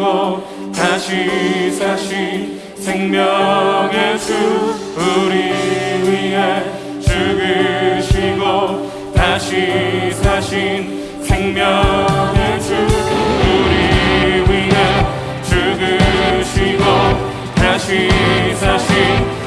죽으시고 다시 사신 생명의 주 우리 위해 죽으시고 다시 사신 생명의 주 우리 위해 죽으시고 다시 사신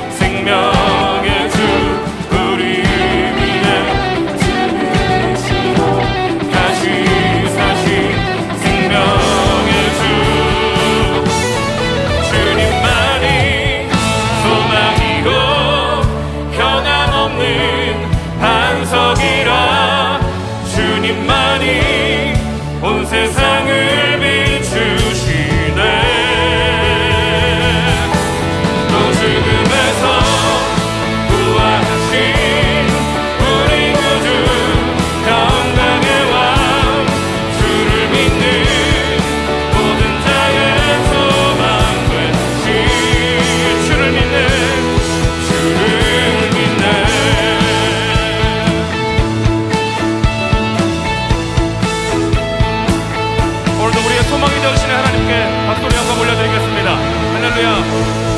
오늘도 우리의 소망이 되시는 하나님께 박수로 영광 올려드리겠습니다. 할렐루야